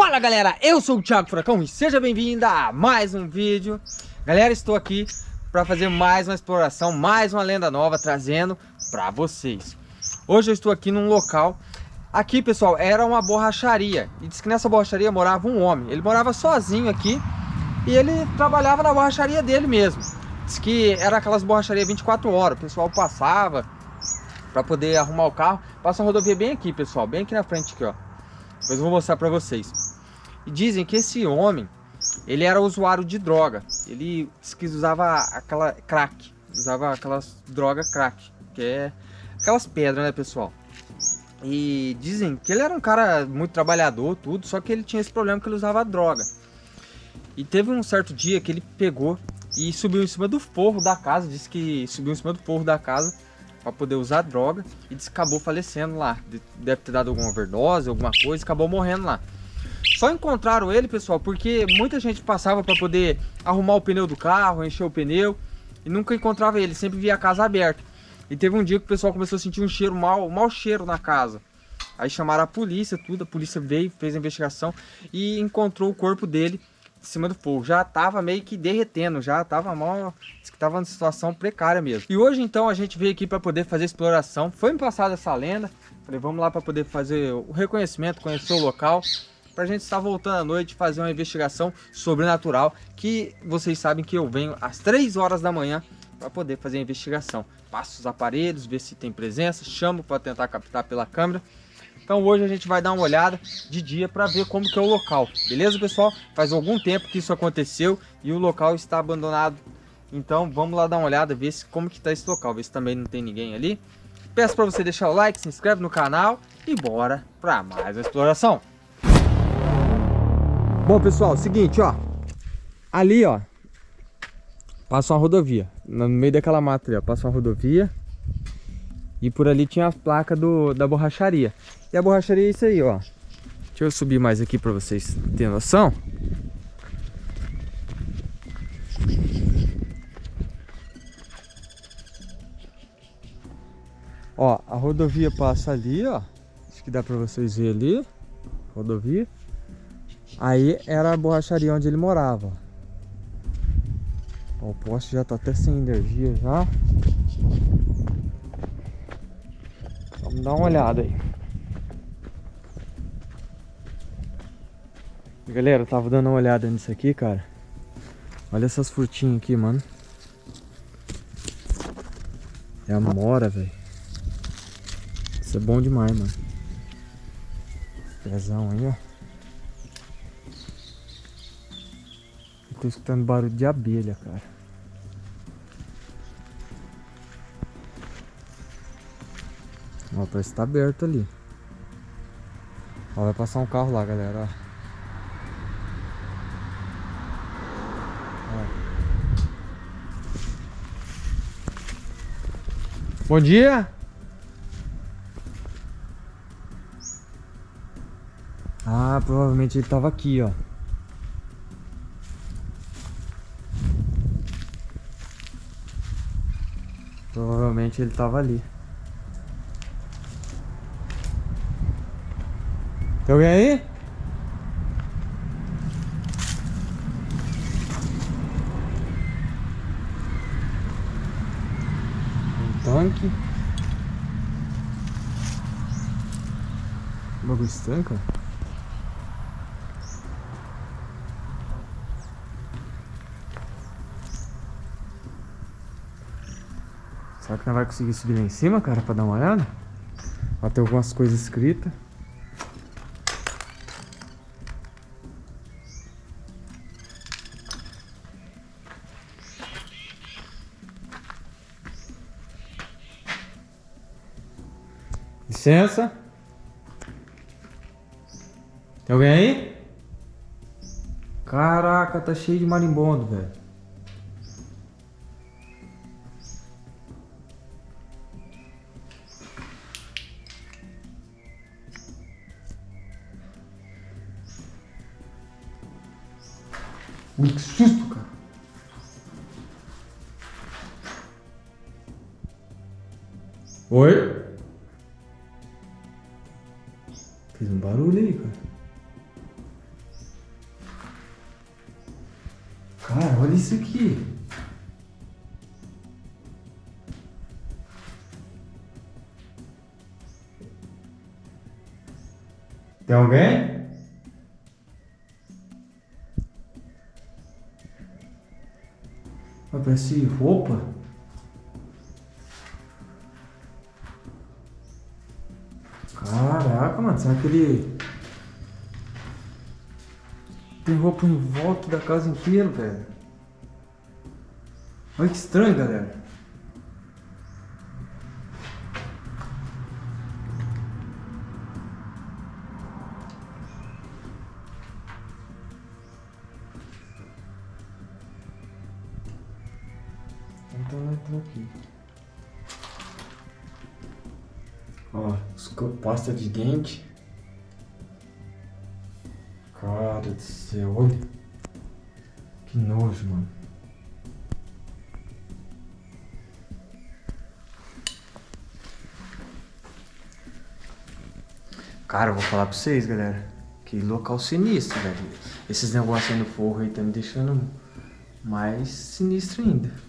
Fala galera, eu sou o Thiago Furacão e seja bem-vindo a mais um vídeo. Galera, estou aqui para fazer mais uma exploração, mais uma lenda nova trazendo para vocês. Hoje eu estou aqui num local. Aqui pessoal, era uma borracharia. E diz que nessa borracharia morava um homem. Ele morava sozinho aqui E ele trabalhava na borracharia dele mesmo. Diz que era aquelas borracharias 24 horas. O pessoal passava para poder arrumar o carro. Passa a rodovia bem aqui pessoal, bem aqui na frente aqui ó. Depois eu vou mostrar para vocês e dizem que esse homem, ele era usuário de droga. Ele usava aquela crack, usava aquelas drogas crack, que é aquelas pedras, né, pessoal? E dizem que ele era um cara muito trabalhador, tudo, só que ele tinha esse problema que ele usava droga. E teve um certo dia que ele pegou e subiu em cima do forro da casa, disse que subiu em cima do forro da casa para poder usar droga e disse que acabou falecendo lá. Deve ter dado alguma overdose, alguma coisa, acabou morrendo lá. Só encontraram ele, pessoal, porque muita gente passava para poder arrumar o pneu do carro, encher o pneu e nunca encontrava ele, sempre via a casa aberta. E teve um dia que o pessoal começou a sentir um cheiro mal, um mau cheiro na casa. Aí chamaram a polícia, tudo, a polícia veio, fez a investigação e encontrou o corpo dele em cima do fogo. Já tava meio que derretendo, já tava mal, tava numa situação precária mesmo. E hoje então a gente veio aqui para poder fazer exploração. Foi me passada essa lenda, falei vamos lá para poder fazer o reconhecimento, conhecer o local para a gente estar voltando à noite fazer uma investigação sobrenatural que vocês sabem que eu venho às 3 horas da manhã para poder fazer a investigação. Passo os aparelhos, ver se tem presença, chamo para tentar captar pela câmera. Então hoje a gente vai dar uma olhada de dia para ver como que é o local. Beleza, pessoal? Faz algum tempo que isso aconteceu e o local está abandonado. Então vamos lá dar uma olhada, ver se, como que está esse local, ver se também não tem ninguém ali. Peço para você deixar o like, se inscreve no canal e bora para mais uma exploração. Bom, pessoal, seguinte, ó. Ali, ó. Passa uma rodovia. No meio daquela mata ali, ó. Passa uma rodovia. E por ali tinha a placa do, da borracharia. E a borracharia é isso aí, ó. Deixa eu subir mais aqui pra vocês terem noção. Ó, a rodovia passa ali, ó. Acho que dá pra vocês verem ali. Rodovia. Aí era a borracharia onde ele morava. Ó, o poste já tá até sem energia já. Vamos dar uma olhada aí. Galera, eu tava dando uma olhada nisso aqui, cara. Olha essas frutinhas aqui, mano. É a mora, velho. Isso é bom demais, mano. Pezão aí, ó. Tô escutando barulho de abelha, cara. Ó, parece que tá aberto ali. Ó, vai passar um carro lá, galera, ó. Bom dia! Ah, provavelmente ele tava aqui, ó. Provavelmente ele tava ali. Tem alguém aí? Um tanque. Bagulho estanca? Será que não vai conseguir subir lá em cima, cara, pra dar uma olhada? Ó, tem algumas coisas escritas. Licença. Tem alguém aí? Caraca, tá cheio de marimbondo, velho. Ui, que susto, cara. Oi? Fez um barulho aí, cara. Cara, olha isso aqui. Tem alguém? Parece roupa. Caraca, mano, será que ele tem roupa em volta da casa inteira, velho? Olha que estranho, galera. Aqui. Ó, pasta de dente. Cara do céu, olha. Que nojo, mano. Cara, eu vou falar pra vocês, galera. Que local sinistro, velho. Esses negócios aí no forro aí tá me deixando mais sinistro ainda.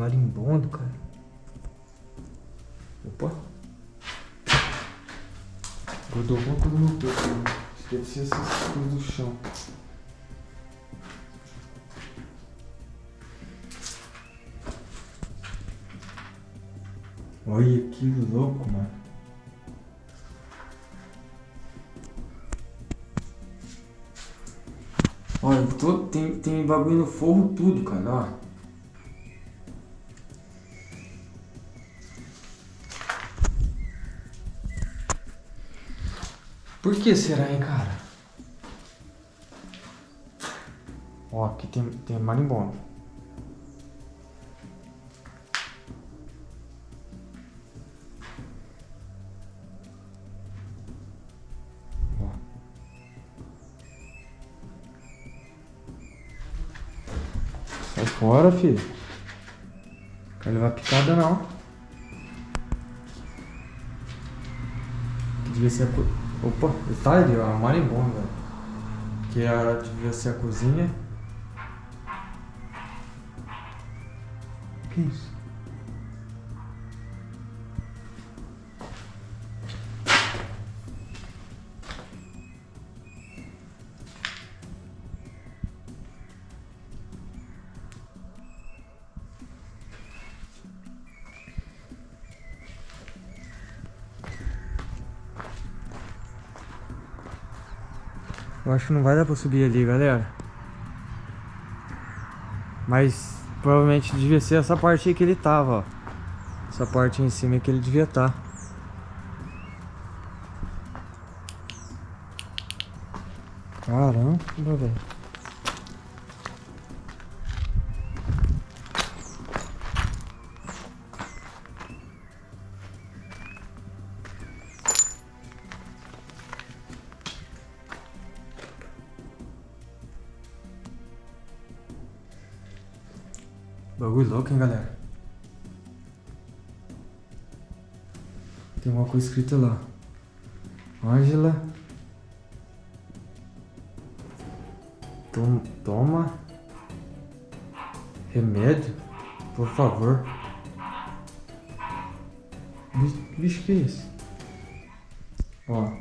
Marimbondo, cara. Opa. Grudou alguma coisa no que deve ser essas coisas do chão. Olha que louco, mano. Olha, todo, tem, tem bagulho no forro tudo, cara, ó. Por que será, hein, cara? Ó, aqui tem, tem marimbondo. Sai fora, filho. Não quero levar picada, não. Devia ser a... Opa, tá ali, ó. Marimbondo, velho. Que era, devia ser a cozinha. Que isso? Eu acho que não vai dar pra subir ali, galera. Mas provavelmente devia ser essa parte aí que ele tava, ó. Essa parte em cima é que ele devia estar. Tá. Caramba, velho. Bagulho louco, hein, galera? Tem uma coisa escrita lá. Ângela. Tom, toma. Remédio? Por favor. Bicho, que é isso? Ó.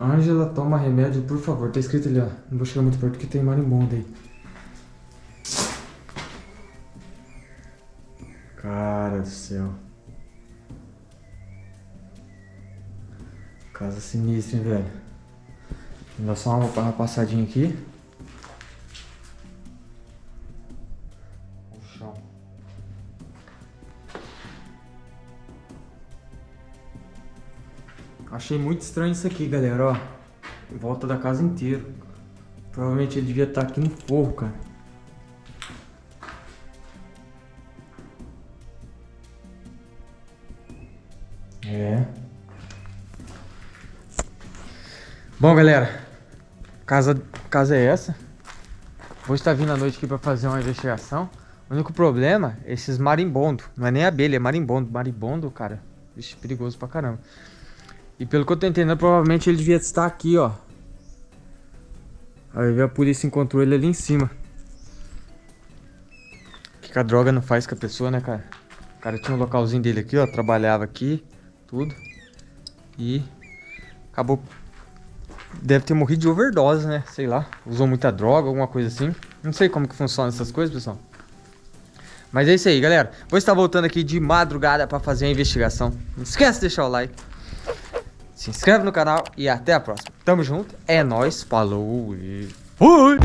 Ângela, toma remédio, por favor. Tá escrito ali, ó. Não vou chegar muito perto porque tem marimbondo aí. Cara do céu. Casa sinistra, hein, velho. Vou dar só uma, uma passadinha aqui. O chão. Achei muito estranho isso aqui, galera, ó. Em volta da casa inteira. Provavelmente ele devia estar aqui no forro, cara. É. Bom, galera. Casa, casa é essa. Vou estar vindo à noite aqui para fazer uma investigação. O único problema é esses marimbondos. Não é nem abelha, é marimbondo. Marimbondo, cara. Vixe, perigoso pra caramba. E pelo que eu tô entendendo, provavelmente ele devia estar aqui, ó. Aí a polícia encontrou ele ali em cima. O que, que a droga não faz com a pessoa, né, cara? O cara tinha um localzinho dele aqui, ó. Trabalhava aqui, tudo. E acabou... Deve ter morrido de overdose, né? Sei lá. Usou muita droga, alguma coisa assim. Não sei como que funciona essas coisas, pessoal. Mas é isso aí, galera. Vou estar voltando aqui de madrugada para fazer a investigação. Não esquece de deixar o like. Se inscreve no canal e até a próxima. Tamo junto. É nóis. Falou e fui!